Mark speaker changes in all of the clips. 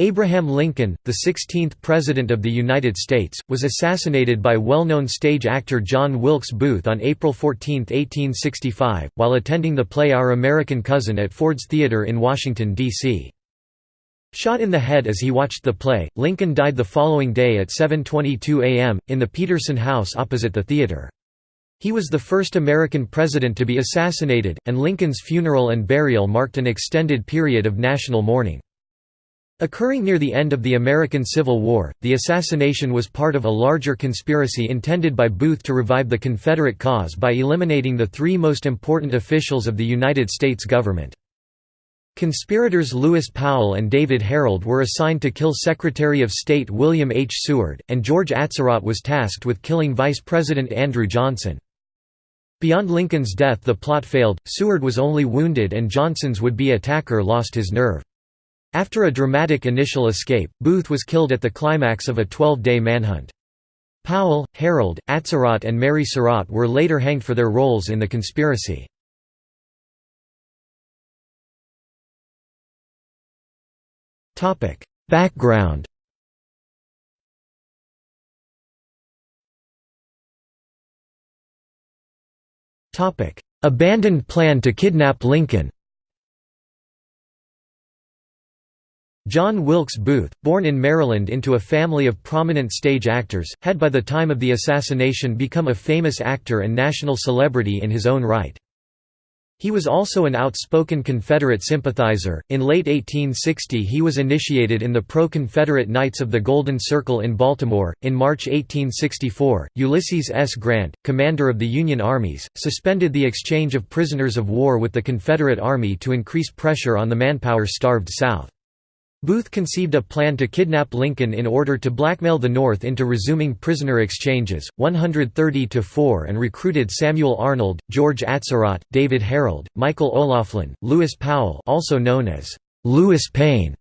Speaker 1: Abraham Lincoln, the 16th President of the United States, was assassinated by well-known stage actor John Wilkes Booth on April 14, 1865, while attending the play Our American Cousin at Ford's Theatre in Washington, D.C. Shot in the head as he watched the play, Lincoln died the following day at 7.22 am, in the Petersen House opposite the theatre. He was the first American president to be assassinated, and Lincoln's funeral and burial marked an extended period of national mourning. Occurring near the end of the American Civil War, the assassination was part of a larger conspiracy intended by Booth to revive the Confederate cause by eliminating the three most important officials of the United States government. Conspirators Lewis Powell and David Herold were assigned to kill Secretary of State William H. Seward, and George Atzerodt was tasked with killing Vice President Andrew Johnson. Beyond Lincoln's death the plot failed, Seward was only wounded and Johnson's would-be attacker lost his nerve. After a dramatic initial escape, Booth was killed at the climax of a 12-day manhunt. Powell, Herold, Atzerodt and Mary Surratt were later hanged for their roles in the conspiracy. Background Abandoned plan to kidnap Lincoln John Wilkes Booth, born in Maryland into a family of prominent stage actors, had by the time of the assassination become a famous actor and national celebrity in his own right. He was also an outspoken Confederate sympathizer. In late 1860, he was initiated in the pro Confederate Knights of the Golden Circle in Baltimore. In March 1864, Ulysses S. Grant, commander of the Union armies, suspended the exchange of prisoners of war with the Confederate Army to increase pressure on the manpower starved South. Booth conceived a plan to kidnap Lincoln in order to blackmail the North into resuming prisoner exchanges, 130–4 and recruited Samuel Arnold, George Atzerodt, David Herold, Michael O'Laughlin, Lewis Powell also known as Lewis Payne,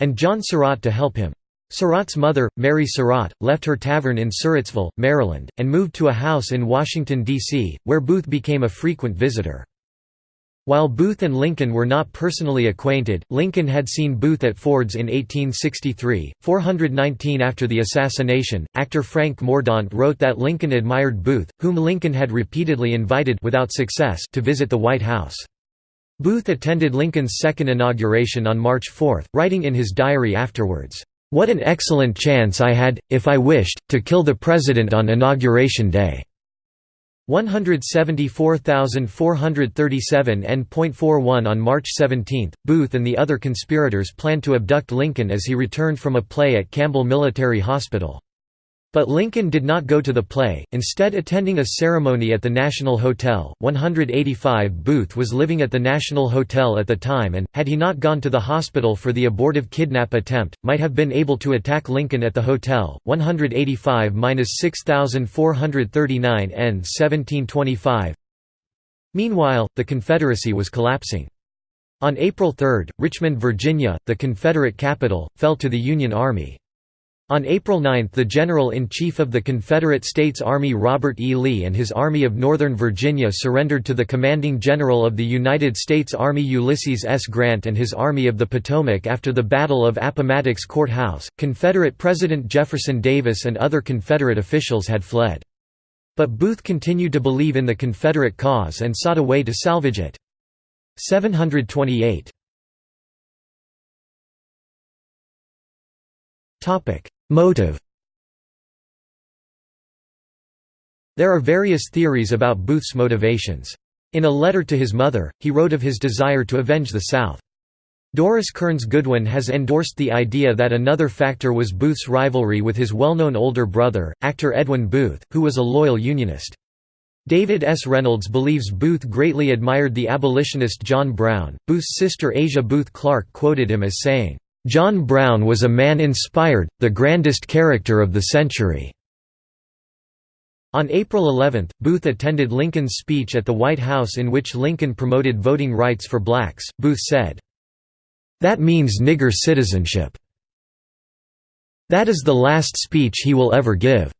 Speaker 1: and John Surratt to help him. Surratt's mother, Mary Surratt, left her tavern in Surrattsville, Maryland, and moved to a house in Washington, D.C., where Booth became a frequent visitor. While Booth and Lincoln were not personally acquainted, Lincoln had seen Booth at Ford's in 1863, 419 after the assassination. Actor Frank Mordaunt wrote that Lincoln admired Booth, whom Lincoln had repeatedly invited without success to visit the White House. Booth attended Lincoln's second inauguration on March 4, writing in his diary afterwards, "What an excellent chance I had, if I wished, to kill the President on Inauguration Day." 174,437 N.41 On March 17, Booth and the other conspirators planned to abduct Lincoln as he returned from a play at Campbell Military Hospital. But Lincoln did not go to the play, instead attending a ceremony at the National Hotel. 185 Booth was living at the National Hotel at the time and, had he not gone to the hospital for the abortive kidnap attempt, might have been able to attack Lincoln at the hotel. 185–6439 N 1725 Meanwhile, the Confederacy was collapsing. On April 3, Richmond, Virginia, the Confederate capital, fell to the Union Army. On April 9 the General-in-Chief of the Confederate States Army Robert E. Lee and his Army of Northern Virginia surrendered to the Commanding General of the United States Army Ulysses S. Grant and his Army of the Potomac after the Battle of Appomattox Court House. Confederate President Jefferson Davis and other Confederate officials had fled. But Booth continued to believe in the Confederate cause and sought a way to salvage it. 728 Motive There are various theories about Booth's motivations. In a letter to his mother, he wrote of his desire to avenge the South. Doris Kearns Goodwin has endorsed the idea that another factor was Booth's rivalry with his well-known older brother, actor Edwin Booth, who was a loyal Unionist. David S. Reynolds believes Booth greatly admired the abolitionist John Brown. Booth's sister Asia Booth Clark quoted him as saying, John Brown was a man inspired, the grandest character of the century." On April 11, Booth attended Lincoln's speech at the White House in which Lincoln promoted voting rights for blacks. Booth said, "'That means nigger citizenship. That is the last speech he will ever give.'"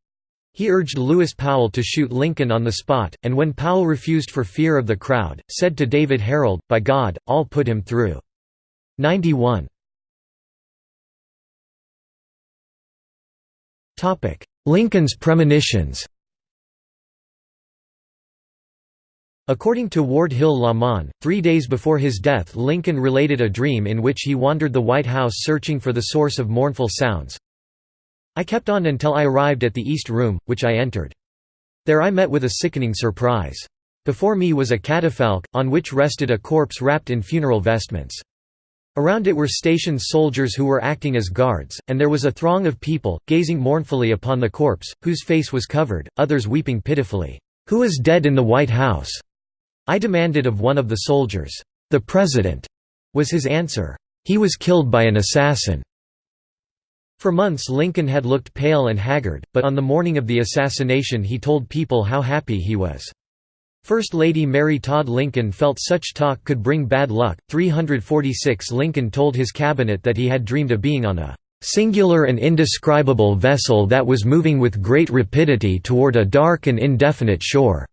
Speaker 1: He urged Lewis Powell to shoot Lincoln on the spot, and when Powell refused for fear of the crowd, said to David Herold, By God, I'll put him through. 91. Lincoln's premonitions According to Ward Hill Lamon, three days before his death Lincoln related a dream in which he wandered the White House searching for the source of mournful sounds. I kept on until I arrived at the East Room, which I entered. There I met with a sickening surprise. Before me was a catafalque, on which rested a corpse wrapped in funeral vestments. Around it were stationed soldiers who were acting as guards, and there was a throng of people, gazing mournfully upon the corpse, whose face was covered, others weeping pitifully. "'Who is dead in the White House?' I demanded of one of the soldiers. "'The President,' was his answer. "'He was killed by an assassin.' For months Lincoln had looked pale and haggard, but on the morning of the assassination he told people how happy he was. First Lady Mary Todd Lincoln felt such talk could bring bad luck. 346 Lincoln told his cabinet that he had dreamed of being on a singular and indescribable vessel that was moving with great rapidity toward a dark and indefinite shore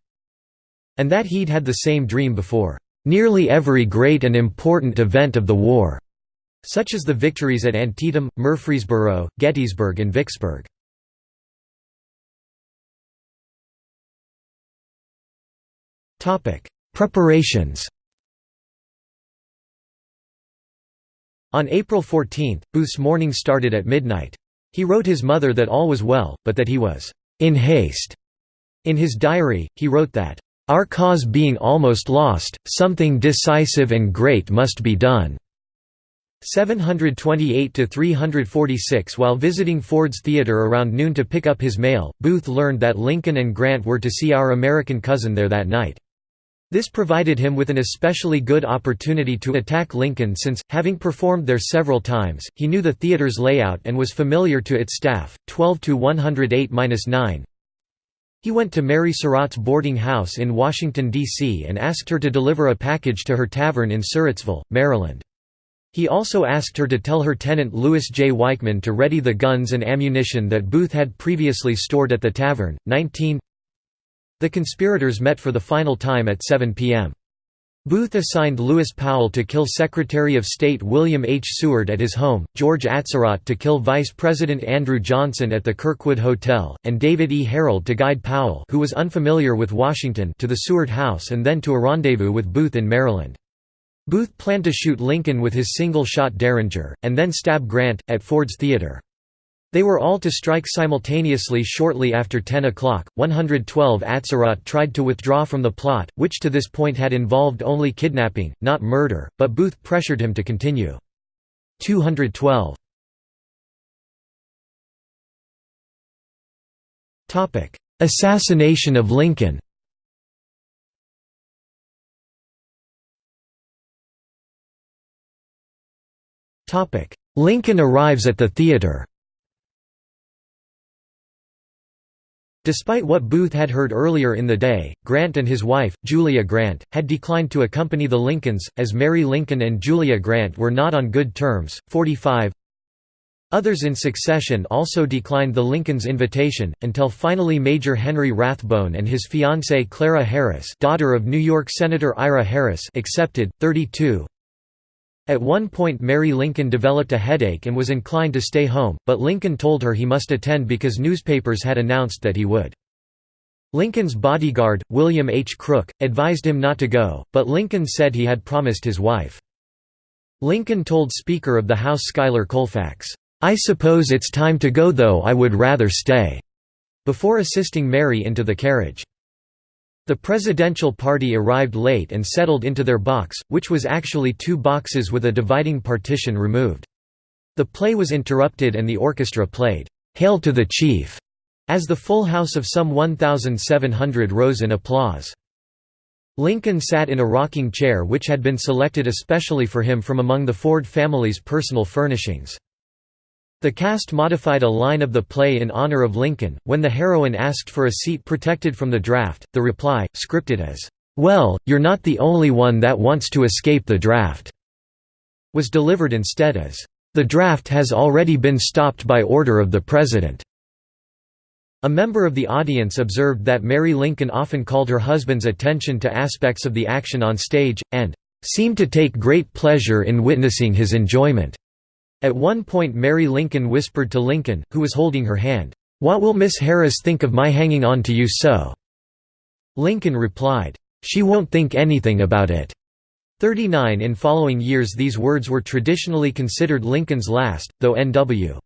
Speaker 1: and that he'd had the same dream before nearly every great and important event of the war, such as the victories at Antietam, Murfreesboro, Gettysburg and Vicksburg. Preparations On April 14, Booth's morning started at midnight. He wrote his mother that all was well, but that he was «in haste». In his diary, he wrote that our cause being almost lost, something decisive and great must be done. 728–346 While visiting Ford's Theatre around noon to pick up his mail, Booth learned that Lincoln and Grant were to see our American cousin there that night. This provided him with an especially good opportunity to attack Lincoln since, having performed there several times, he knew the theater's layout and was familiar to its staff. 12 to 108-9 he went to Mary Surratt's boarding house in Washington, D.C. and asked her to deliver a package to her tavern in Surrattsville, Maryland. He also asked her to tell her tenant Louis J. Weichmann to ready the guns and ammunition that Booth had previously stored at the tavern. 19 The conspirators met for the final time at 7 p.m. Booth assigned Lewis Powell to kill Secretary of State William H. Seward at his home, George Atzerodt to kill Vice President Andrew Johnson at the Kirkwood Hotel, and David E. Herold to guide Powell who was unfamiliar with Washington to the Seward house and then to a rendezvous with Booth in Maryland. Booth planned to shoot Lincoln with his single-shot Derringer, and then stab Grant, at Ford's Theatre. They were all to strike simultaneously shortly after 10 o'clock. 112 Atzerodt tried to withdraw from the plot, which to this point had involved only kidnapping, not murder, but Booth pressured him to continue. 212 Assassination of Lincoln Lincoln arrives at the theater Despite what Booth had heard earlier in the day, Grant and his wife, Julia Grant, had declined to accompany the Lincolns, as Mary Lincoln and Julia Grant were not on good terms. 45 Others in succession also declined the Lincolns' invitation, until finally Major Henry Rathbone and his fiancée Clara Harris daughter of New York Senator Ira Harris accepted. 32 at one point Mary Lincoln developed a headache and was inclined to stay home, but Lincoln told her he must attend because newspapers had announced that he would. Lincoln's bodyguard, William H. Crook, advised him not to go, but Lincoln said he had promised his wife. Lincoln told Speaker of the House Schuyler Colfax, "'I suppose it's time to go though I would rather stay' before assisting Mary into the carriage. The presidential party arrived late and settled into their box, which was actually two boxes with a dividing partition removed. The play was interrupted and the orchestra played, "'Hail to the Chief' as the full house of some 1,700 rose in applause. Lincoln sat in a rocking chair which had been selected especially for him from among the Ford family's personal furnishings. The cast modified a line of the play in honor of Lincoln. When the heroine asked for a seat protected from the draft, the reply, scripted as, Well, you're not the only one that wants to escape the draft, was delivered instead as, The draft has already been stopped by order of the President. A member of the audience observed that Mary Lincoln often called her husband's attention to aspects of the action on stage, and seemed to take great pleasure in witnessing his enjoyment. At one point Mary Lincoln whispered to Lincoln, who was holding her hand, "'What will Miss Harris think of my hanging on to you so?' Lincoln replied, "'She won't think anything about it.'" 39 In following years these words were traditionally considered Lincoln's last, though N.W.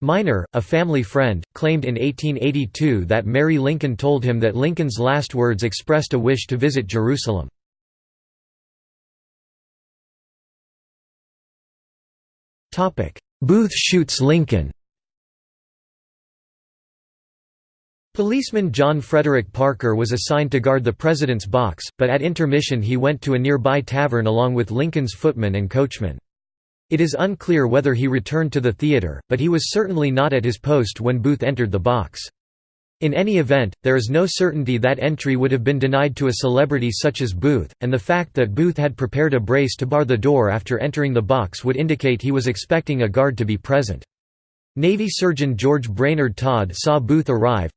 Speaker 1: Minor, a family friend, claimed in 1882 that Mary Lincoln told him that Lincoln's last words expressed a wish to visit Jerusalem. Booth shoots Lincoln Policeman John Frederick Parker was assigned to guard the president's box, but at intermission he went to a nearby tavern along with Lincoln's footman and coachman. It is unclear whether he returned to the theater, but he was certainly not at his post when Booth entered the box. In any event, there is no certainty that entry would have been denied to a celebrity such as Booth, and the fact that Booth had prepared a brace to bar the door after entering the box would indicate he was expecting a guard to be present. Navy surgeon George Brainerd Todd saw Booth arrive.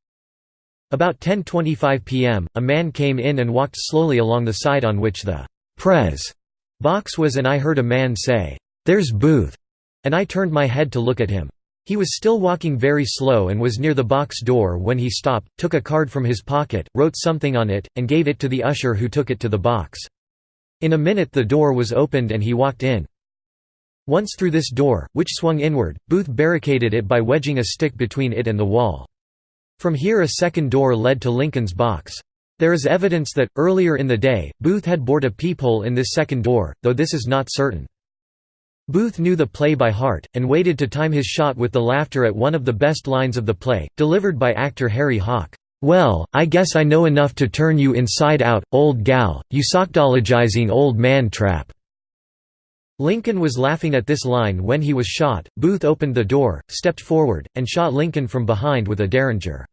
Speaker 1: About 10.25 p.m., a man came in and walked slowly along the side on which the «Prez» box was and I heard a man say, "'There's Booth', and I turned my head to look at him. He was still walking very slow and was near the box door when he stopped, took a card from his pocket, wrote something on it, and gave it to the usher who took it to the box. In a minute the door was opened and he walked in. Once through this door, which swung inward, Booth barricaded it by wedging a stick between it and the wall. From here a second door led to Lincoln's box. There is evidence that, earlier in the day, Booth had bored a peephole in this second door, though this is not certain. Booth knew the play by heart, and waited to time his shot with the laughter at one of the best lines of the play, delivered by actor Harry Hawk. "'Well, I guess I know enough to turn you inside out, old gal, you sockdologizing old man trap." Lincoln was laughing at this line when he was shot. Booth opened the door, stepped forward, and shot Lincoln from behind with a derringer.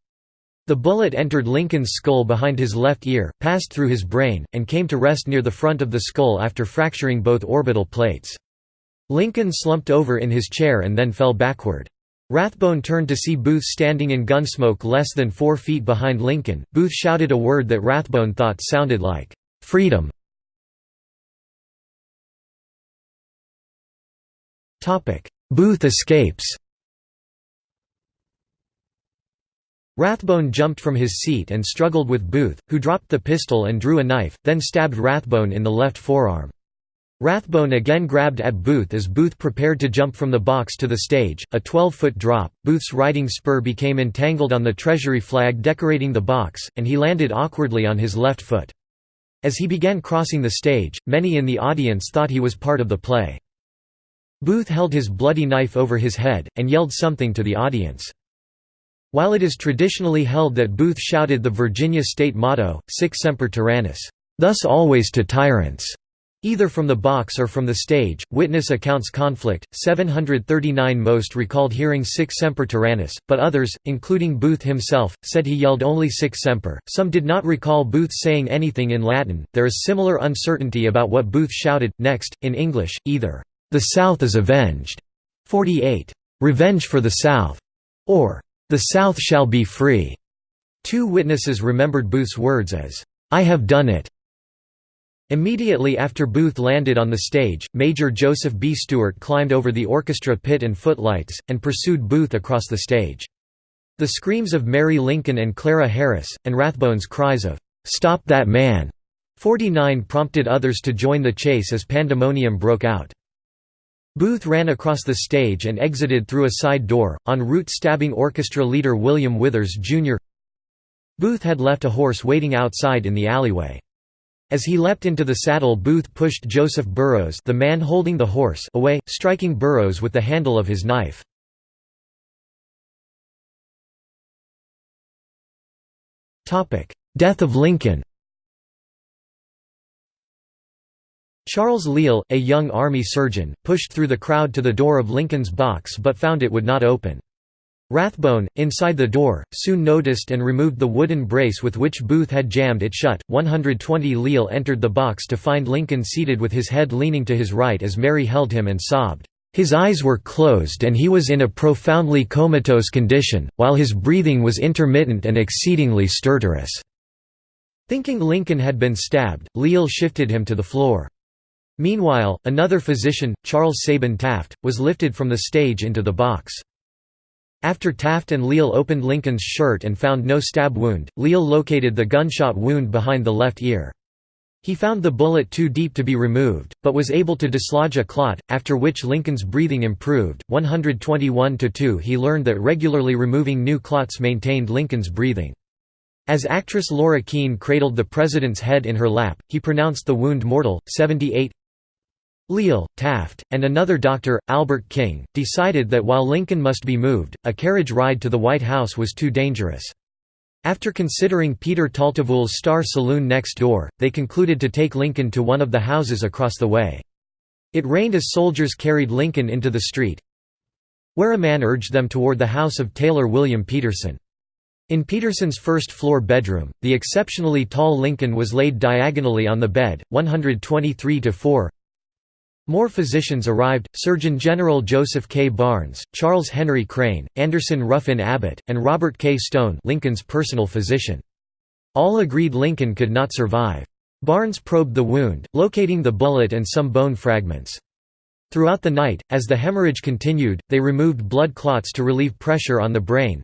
Speaker 1: The bullet entered Lincoln's skull behind his left ear, passed through his brain, and came to rest near the front of the skull after fracturing both orbital plates. Lincoln slumped over in his chair and then fell backward. Rathbone turned to see Booth standing in gunsmoke less than four feet behind Lincoln. Booth shouted a word that Rathbone thought sounded like, "'Freedom'". Booth escapes Rathbone jumped from his seat and struggled with Booth, who dropped the pistol and drew a knife, then stabbed Rathbone in the left forearm. Rathbone again grabbed at Booth as Booth prepared to jump from the box to the stage, a 12-foot drop, Booth's riding spur became entangled on the Treasury flag decorating the box, and he landed awkwardly on his left foot. As he began crossing the stage, many in the audience thought he was part of the play. Booth held his bloody knife over his head, and yelled something to the audience. While it is traditionally held that Booth shouted the Virginia state motto, Sic Semper Tyrannis, thus always to tyrants, Either from the box or from the stage, witness accounts conflict. 739 most recalled hearing Sic Semper Tyrannis, but others, including Booth himself, said he yelled only Sic Semper. Some did not recall Booth saying anything in Latin. There is similar uncertainty about what Booth shouted. Next, in English, either, The South is avenged, 48, Revenge for the South, or, The South shall be free. Two witnesses remembered Booth's words as, I have done it, Immediately after Booth landed on the stage, Major Joseph B. Stewart climbed over the orchestra pit and footlights, and pursued Booth across the stage. The screams of Mary Lincoln and Clara Harris, and Rathbone's cries of, "'Stop that man!' 49 prompted others to join the chase as pandemonium broke out. Booth ran across the stage and exited through a side door, en route stabbing orchestra leader William Withers, Jr. Booth had left a horse waiting outside in the alleyway. As he leapt into the saddle Booth pushed Joseph Burroughs the man holding the horse away, striking Burroughs with the handle of his knife. Death of Lincoln Charles Leal, a young army surgeon, pushed through the crowd to the door of Lincoln's box but found it would not open. Rathbone, inside the door, soon noticed and removed the wooden brace with which Booth had jammed it shut. 120 Leal entered the box to find Lincoln seated with his head leaning to his right as Mary held him and sobbed. His eyes were closed and he was in a profoundly comatose condition, while his breathing was intermittent and exceedingly stertorous. Thinking Lincoln had been stabbed, Leal shifted him to the floor. Meanwhile, another physician, Charles Sabin Taft, was lifted from the stage into the box. After Taft and Leal opened Lincoln's shirt and found no stab wound, Leal located the gunshot wound behind the left ear. He found the bullet too deep to be removed, but was able to dislodge a clot, after which Lincoln's breathing improved. 121 2 He learned that regularly removing new clots maintained Lincoln's breathing. As actress Laura Keene cradled the president's head in her lap, he pronounced the wound mortal. 78 Leal, Taft, and another doctor, Albert King, decided that while Lincoln must be moved, a carriage ride to the White House was too dangerous. After considering Peter Taltavull's Star Saloon next door, they concluded to take Lincoln to one of the houses across the way. It rained as soldiers carried Lincoln into the street, where a man urged them toward the house of tailor William Petersen. In Petersen's first-floor bedroom, the exceptionally tall Lincoln was laid diagonally on the bed, 123–4 more physicians arrived, Surgeon General Joseph K. Barnes, Charles Henry Crane, Anderson Ruffin Abbott, and Robert K. Stone Lincoln's personal physician. All agreed Lincoln could not survive. Barnes probed the wound, locating the bullet and some bone fragments. Throughout the night, as the hemorrhage continued, they removed blood clots to relieve pressure on the brain.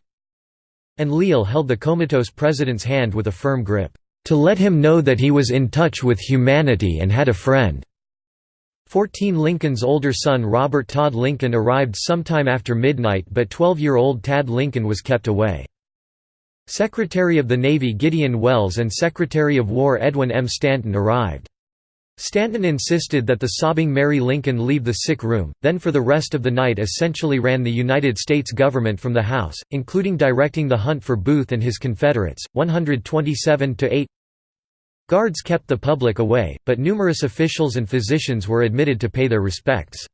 Speaker 1: And Leal held the comatose president's hand with a firm grip, "...to let him know that he was in touch with humanity and had a friend." 14 Lincoln's older son Robert Todd Lincoln arrived sometime after midnight but 12-year-old Tad Lincoln was kept away. Secretary of the Navy Gideon Welles and Secretary of War Edwin M. Stanton arrived. Stanton insisted that the sobbing Mary Lincoln leave the sick room, then for the rest of the night essentially ran the United States government from the House, including directing the hunt for Booth and his Confederates. 127–8 Guards kept the public away, but numerous officials and physicians were admitted to pay their respects.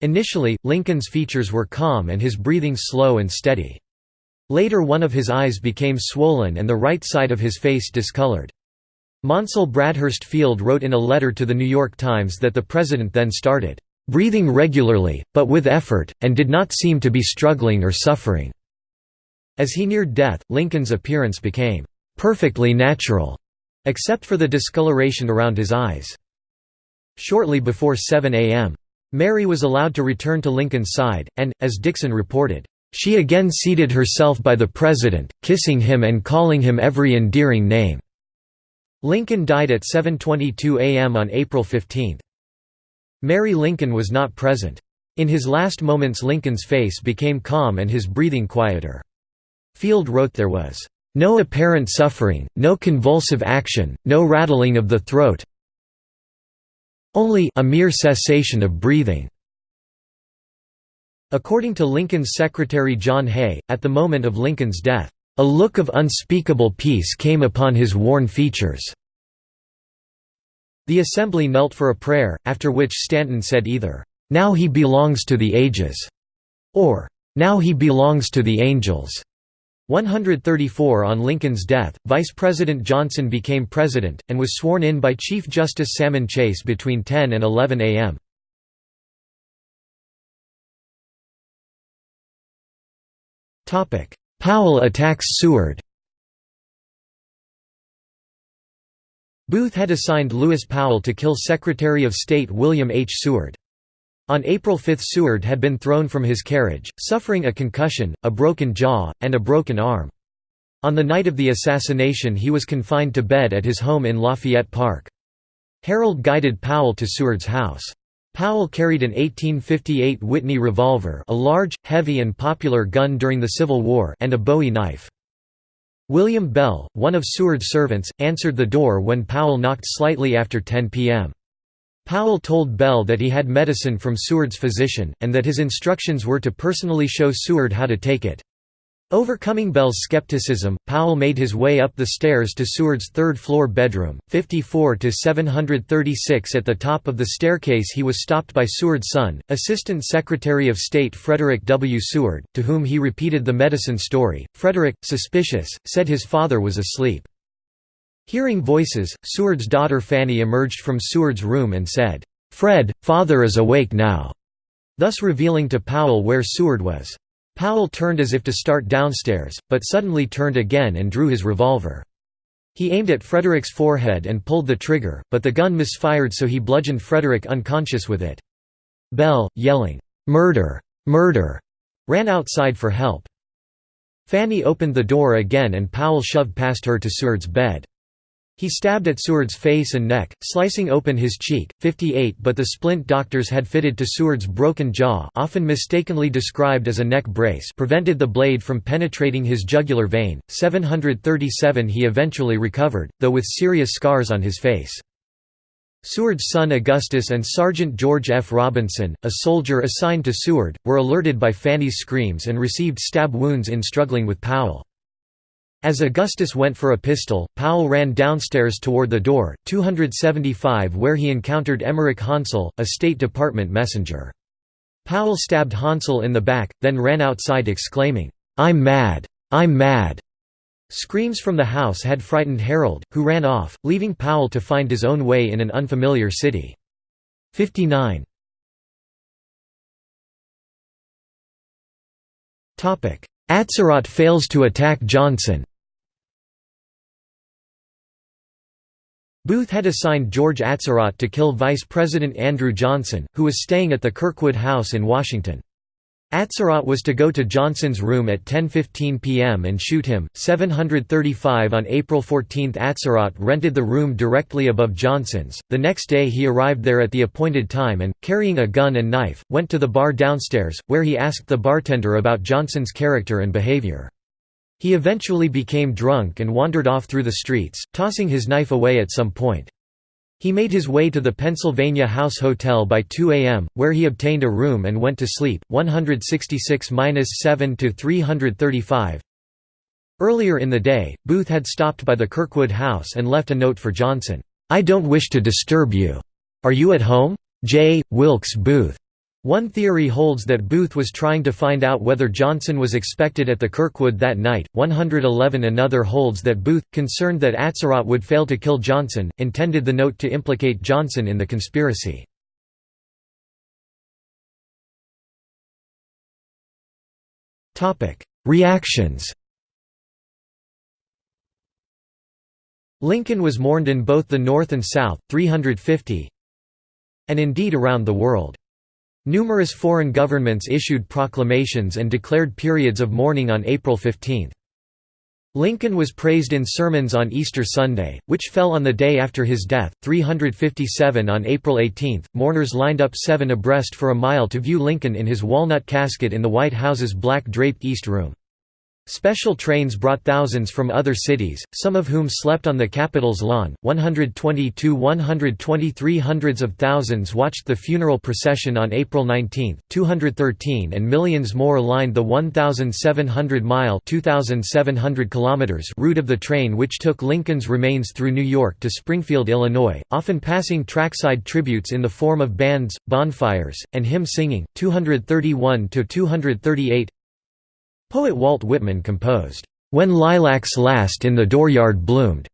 Speaker 1: Initially, Lincoln's features were calm and his breathing slow and steady. Later one of his eyes became swollen and the right side of his face discolored. Maunsell Bradhurst Field wrote in a letter to The New York Times that the president then started, "...breathing regularly, but with effort, and did not seem to be struggling or suffering." As he neared death, Lincoln's appearance became, "...perfectly natural." Except for the discoloration around his eyes. Shortly before 7 a.m. Mary was allowed to return to Lincoln's side, and, as Dixon reported, "...she again seated herself by the President, kissing him and calling him every endearing name." Lincoln died at 7.22 a.m. on April 15. Mary Lincoln was not present. In his last moments Lincoln's face became calm and his breathing quieter. Field wrote there was no apparent suffering, no convulsive action, no rattling of the throat only a mere cessation of breathing." According to Lincoln's secretary John Hay, at the moment of Lincoln's death, "...a look of unspeakable peace came upon his worn features." The assembly knelt for a prayer, after which Stanton said either, "'Now he belongs to the ages' or "'Now he belongs to the angels' 134 On Lincoln's death, Vice President Johnson became president, and was sworn in by Chief Justice Salmon Chase between 10 and 11 a.m. Powell attacks Seward Booth had assigned Lewis Powell to kill Secretary of State William H. Seward. On April 5 Seward had been thrown from his carriage, suffering a concussion, a broken jaw, and a broken arm. On the night of the assassination he was confined to bed at his home in Lafayette Park. Herold guided Powell to Seward's house. Powell carried an 1858 Whitney revolver a large, heavy and popular gun during the Civil War and a Bowie knife. William Bell, one of Seward's servants, answered the door when Powell knocked slightly after 10 p.m. Powell told Bell that he had medicine from Seward's physician, and that his instructions were to personally show Seward how to take it. Overcoming Bell's skepticism, Powell made his way up the stairs to Seward's third-floor bedroom, 54–736 At the top of the staircase he was stopped by Seward's son, Assistant Secretary of State Frederick W. Seward, to whom he repeated the medicine story. Frederick, suspicious, said his father was asleep. Hearing voices, Seward's daughter Fanny emerged from Seward's room and said, "'Fred, father is awake now'", thus revealing to Powell where Seward was. Powell turned as if to start downstairs, but suddenly turned again and drew his revolver. He aimed at Frederick's forehead and pulled the trigger, but the gun misfired so he bludgeoned Frederick unconscious with it. Bell, yelling, "'Murder! Murder!' ran outside for help. Fanny opened the door again and Powell shoved past her to Seward's bed. He stabbed at Seward's face and neck, slicing open his cheek. 58 But the splint doctors had fitted to Seward's broken jaw often mistakenly described as a neck brace prevented the blade from penetrating his jugular vein. 737 He eventually recovered, though with serious scars on his face. Seward's son Augustus and Sergeant George F. Robinson, a soldier assigned to Seward, were alerted by Fanny's screams and received stab wounds in struggling with Powell. As Augustus went for a pistol, Powell ran downstairs toward the door, 275 where he encountered Emerick Hansell, a State Department messenger. Powell stabbed Hansell in the back, then ran outside exclaiming, "'I'm mad! I'm mad!' Screams from the house had frightened Herold, who ran off, leaving Powell to find his own way in an unfamiliar city. 59 Atzerodt fails to attack Johnson Booth had assigned George Atzerodt to kill Vice President Andrew Johnson, who was staying at the Kirkwood House in Washington. Atzerodt was to go to Johnson's room at 10.15 p.m. and shoot him. 735 On April 14 Atzerodt rented the room directly above Johnson's. The next day he arrived there at the appointed time and, carrying a gun and knife, went to the bar downstairs, where he asked the bartender about Johnson's character and behavior. He eventually became drunk and wandered off through the streets, tossing his knife away at some point. He made his way to the Pennsylvania House Hotel by 2 a.m., where he obtained a room and went to sleep. 166–7 to 335. Earlier in the day, Booth had stopped by the Kirkwood House and left a note for Johnson. I don't wish to disturb you. Are you at home? J. Wilkes Booth. One theory holds that Booth was trying to find out whether Johnson was expected at the Kirkwood that night. 111 Another holds that Booth, concerned that Atzerodt would fail to kill Johnson, intended the note to implicate Johnson in the conspiracy. Reactions Lincoln was mourned in both the North and South, 350 and indeed around the world. Numerous foreign governments issued proclamations and declared periods of mourning on April 15. Lincoln was praised in sermons on Easter Sunday, which fell on the day after his death, 357 on April 18. Mourners lined up seven abreast for a mile to view Lincoln in his walnut casket in the White House's black draped East Room. Special trains brought thousands from other cities, some of whom slept on the Capitol's lawn. 122 123 hundreds of thousands watched the funeral procession on April 19, 213 and millions more lined the 1,700-mile route of the train which took Lincoln's remains through New York to Springfield, Illinois, often passing trackside tributes in the form of bands, bonfires, and hymn singing. 231–238 Poet Walt Whitman composed, "'When Lilacs Last in the Dooryard Bloomed'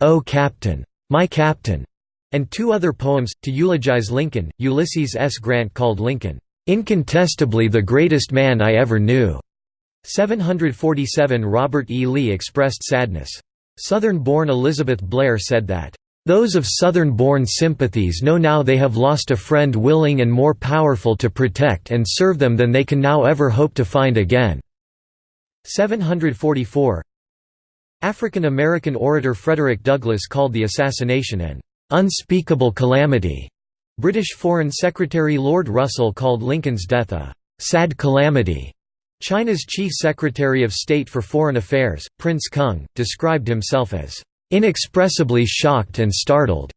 Speaker 1: O Captain! My Captain!' and two other poems, to eulogize Lincoln. Ulysses S. Grant called Lincoln, "'incontestably the greatest man I ever knew'". 747 Robert E. Lee expressed sadness. Southern-born Elizabeth Blair said that, those of Southern-born sympathies know now they have lost a friend willing and more powerful to protect and serve them than they can now ever hope to find again." 744 African American orator Frederick Douglass called the assassination an "...unspeakable calamity." British Foreign Secretary Lord Russell called Lincoln's death a "...sad calamity." China's Chief Secretary of State for Foreign Affairs, Prince Kung, described himself as inexpressibly shocked and startled.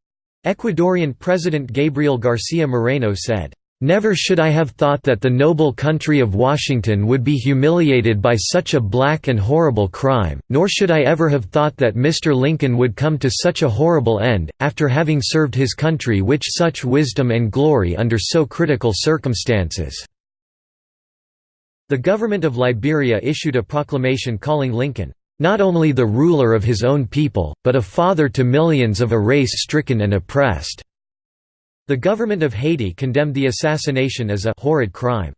Speaker 1: Ecuadorian President Gabriel Garcia Moreno said, Never should I have thought that the noble country of Washington would be humiliated by such a black and horrible crime, nor should I ever have thought that Mr. Lincoln would come to such a horrible end, after having served his country with such wisdom and glory under so critical circumstances." The government of Liberia issued a proclamation calling Lincoln, not only the ruler of his own people, but a father to millions of a race stricken and oppressed." The government of Haiti condemned the assassination as a «horrid crime».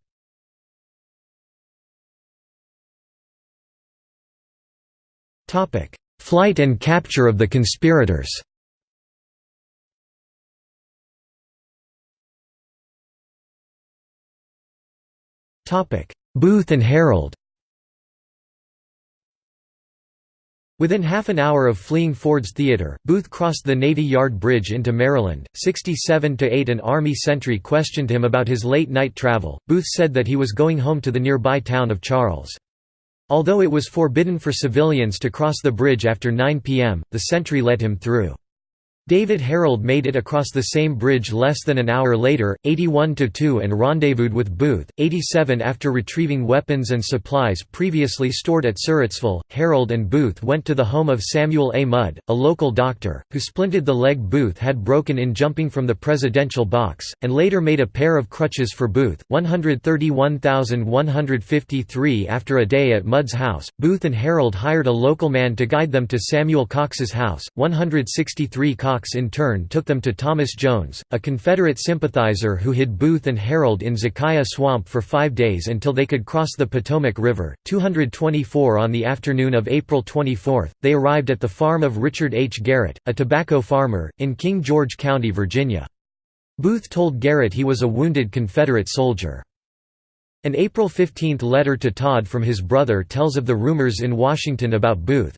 Speaker 1: Flight and capture of the conspirators Booth and Herold Within half an hour of fleeing Ford's Theater, Booth crossed the Navy Yard Bridge into Maryland. 67 to 8 An Army sentry questioned him about his late night travel. Booth said that he was going home to the nearby town of Charles. Although it was forbidden for civilians to cross the bridge after 9 p.m., the sentry let him through. David Herold made it across the same bridge less than an hour later, 81–2 and rendezvoused with Booth, 87 after retrieving weapons and supplies previously stored at Surrattsville. Herold and Booth went to the home of Samuel A. Mudd, a local doctor, who splinted the leg Booth had broken in jumping from the presidential box, and later made a pair of crutches for Booth, 131,153 after a day at Mudd's house. Booth and Herold hired a local man to guide them to Samuel Cox's house, 163 Cox Cox in turn took them to Thomas Jones, a Confederate sympathizer who hid Booth and Herold in Zekiah Swamp for five days until they could cross the Potomac River. 224 On the afternoon of April 24, they arrived at the farm of Richard H. Garrett, a tobacco farmer, in King George County, Virginia. Booth told Garrett he was a wounded Confederate soldier. An April 15 letter to Todd from his brother tells of the rumors in Washington about Booth.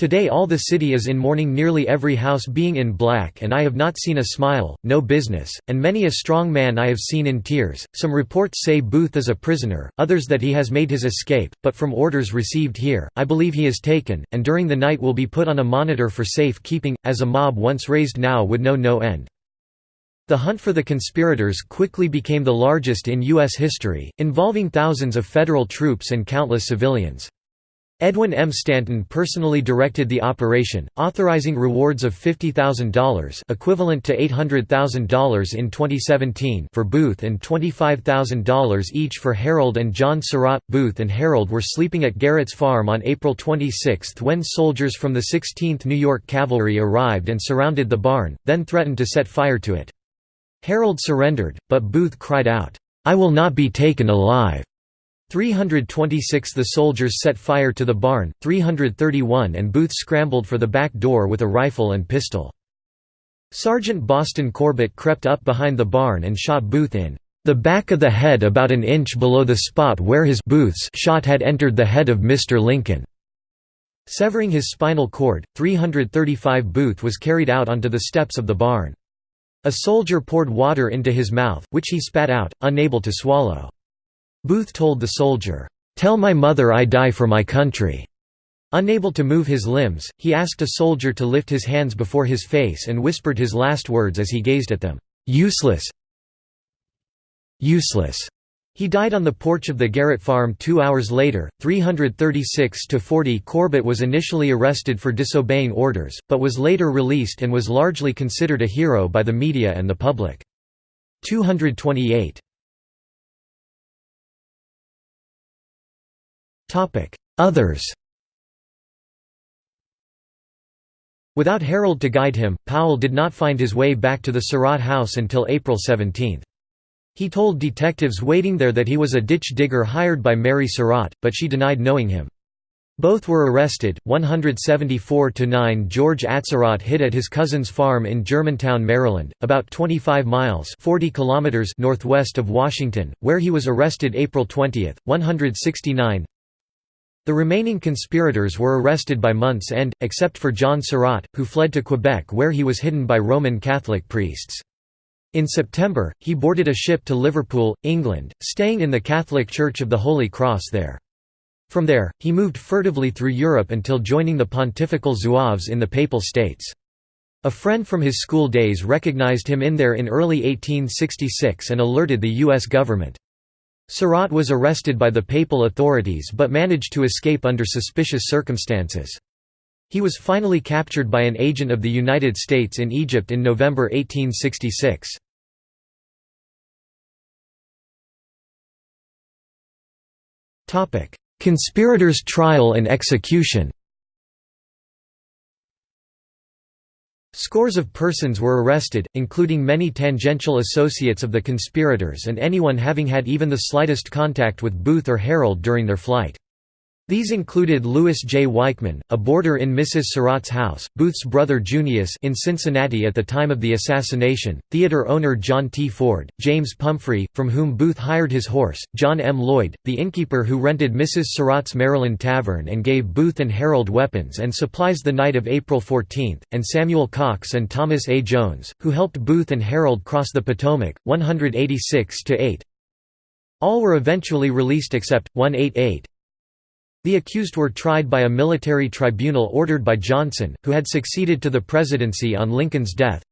Speaker 1: Today all the city is in mourning nearly every house being in black and I have not seen a smile, no business, and many a strong man I have seen in tears. Some reports say Booth is a prisoner, others that he has made his escape, but from orders received here, I believe he is taken, and during the night will be put on a monitor for safe keeping, as a mob once raised now would know no end. The hunt for the conspirators quickly became the largest in U.S. history, involving thousands of federal troops and countless civilians. Edwin M. Stanton personally directed the operation, authorizing rewards of $50,000 equivalent to $800,000 in 2017 for Booth and $25,000 each for Herold and John Surratt. Booth and Herold were sleeping at Garrett's farm on April 26 when soldiers from the 16th New York Cavalry arrived and surrounded the barn, then threatened to set fire to it. Herold surrendered, but Booth cried out, "'I will not be taken alive!' 326 The soldiers set fire to the barn, 331 and Booth scrambled for the back door with a rifle and pistol. Sergeant Boston Corbett crept up behind the barn and shot Booth in the back of the head about an inch below the spot where his Booth's shot had entered the head of Mr. Lincoln. Severing his spinal cord, 335 Booth was carried out onto the steps of the barn. A soldier poured water into his mouth, which he spat out, unable to swallow. Booth told the soldier, "'Tell my mother I die for my country.'" Unable to move his limbs, he asked a soldier to lift his hands before his face and whispered his last words as he gazed at them, "'Useless useless." He died on the porch of the Garrett farm two hours later. 336 40 Corbett was initially arrested for disobeying orders, but was later released and was largely considered a hero by the media and the public. 228 Others Without Herold to guide him, Powell did not find his way back to the Surratt house until April 17. He told detectives waiting there that he was a ditch digger hired by Mary Surratt, but she denied knowing him. Both were arrested. 174 to 9 George Atzerodt hid at his cousin's farm in Germantown, Maryland, about 25 miles (40 kilometers) northwest of Washington, where he was arrested April 20. 169 the remaining conspirators were arrested by month's end, except for John Surratt, who fled to Quebec where he was hidden by Roman Catholic priests. In September, he boarded a ship to Liverpool, England, staying in the Catholic Church of the Holy Cross there. From there, he moved furtively through Europe until joining the Pontifical Zouaves in the Papal States. A friend from his school days recognized him in there in early 1866 and alerted the U.S. government. Surratt was arrested by the papal authorities but managed to escape under suspicious circumstances. He was finally captured by an agent of the United States in Egypt in November 1866. Conspirators' trial and execution Scores of persons were arrested, including many tangential associates of the conspirators and anyone having had even the slightest contact with Booth or Herold during their flight. These included Louis J. Weichmann, a boarder in Mrs. Surratt's house, Booth's brother Junius in Cincinnati at the time of the assassination, theater owner John T. Ford, James Pumphrey, from whom Booth hired his horse, John M. Lloyd, the innkeeper who rented Mrs. Surratt's Maryland Tavern and gave Booth and Herold weapons and supplies the night of April 14, and Samuel Cox and Thomas A. Jones, who helped Booth and Herold cross the Potomac, 186–8. All were eventually released except, 188. The accused were tried by a military tribunal ordered by Johnson, who had succeeded to the presidency on Lincoln's death.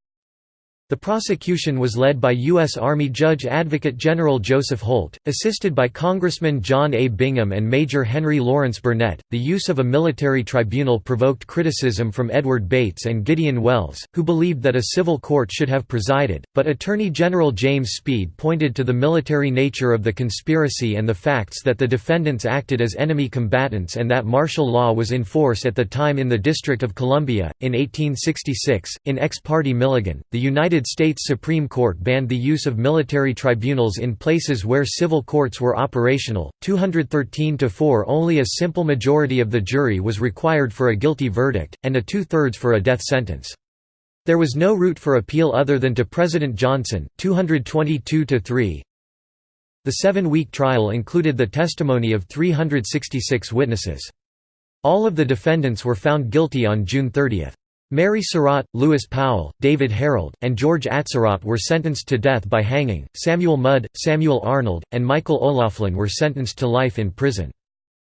Speaker 1: The prosecution was led by U.S. Army Judge Advocate General Joseph Holt, assisted by Congressman John A. Bingham and Major Henry Lawrence Burnett. The use of a military tribunal provoked criticism from Edward Bates and Gideon Welles, who believed that a civil court should have presided, but Attorney General James Speed pointed to the military nature of the conspiracy and the facts that the defendants acted as enemy combatants and that martial law was in force at the time in the District of Columbia. In 1866, in ex parte Milligan, the United United States Supreme Court banned the use of military tribunals in places where civil courts were operational. 213 to 4 only a simple majority of the jury was required for a guilty verdict, and a two-thirds for a death sentence. There was no route for appeal other than to President Johnson, 222 to 3. The seven-week trial included the testimony of 366 witnesses. All of the defendants were found guilty on June 30. Mary Surratt, Lewis Powell, David Herold, and George Atzerodt were sentenced to death by hanging, Samuel Mudd, Samuel Arnold, and Michael O'Laughlin were sentenced to life in prison.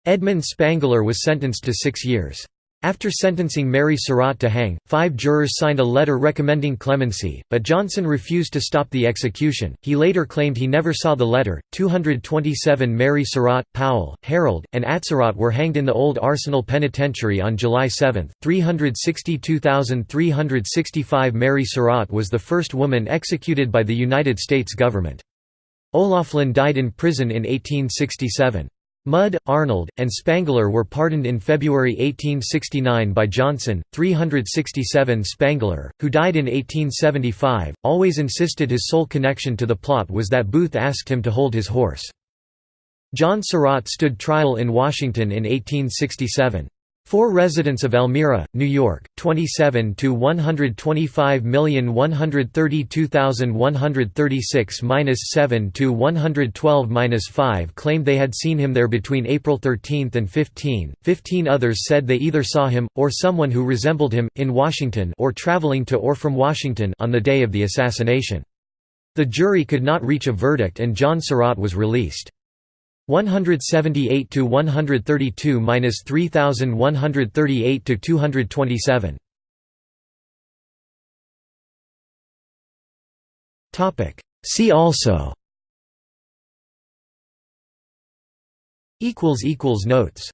Speaker 1: Edmund Spangler was sentenced to six years. After sentencing Mary Surratt to hang, five jurors signed a letter recommending clemency, but Johnson refused to stop the execution. He later claimed he never saw the letter. 227 Mary Surratt, Powell, Herold, and Atzerodt were hanged in the Old Arsenal Penitentiary on July 7. 362,365 Mary Surratt was the first woman executed by the United States government. O'Laughlin died in prison in 1867. Mudd, Arnold, and Spangler were pardoned in February 1869 by Johnson. 367 Spangler, who died in 1875, always insisted his sole connection to the plot was that Booth asked him to hold his horse. John Surratt stood trial in Washington in 1867. Four residents of Elmira, New York, 27 to 125,132,136-7 to 112-5 claimed they had seen him there between April 13 and 15. Fifteen others said they either saw him or someone who resembled him in Washington or traveling to or from Washington on the day of the assassination. The jury could not reach a verdict and John Surratt was released. 178 to 132 minus 3138 to 227. Topic. See also. Equals equals notes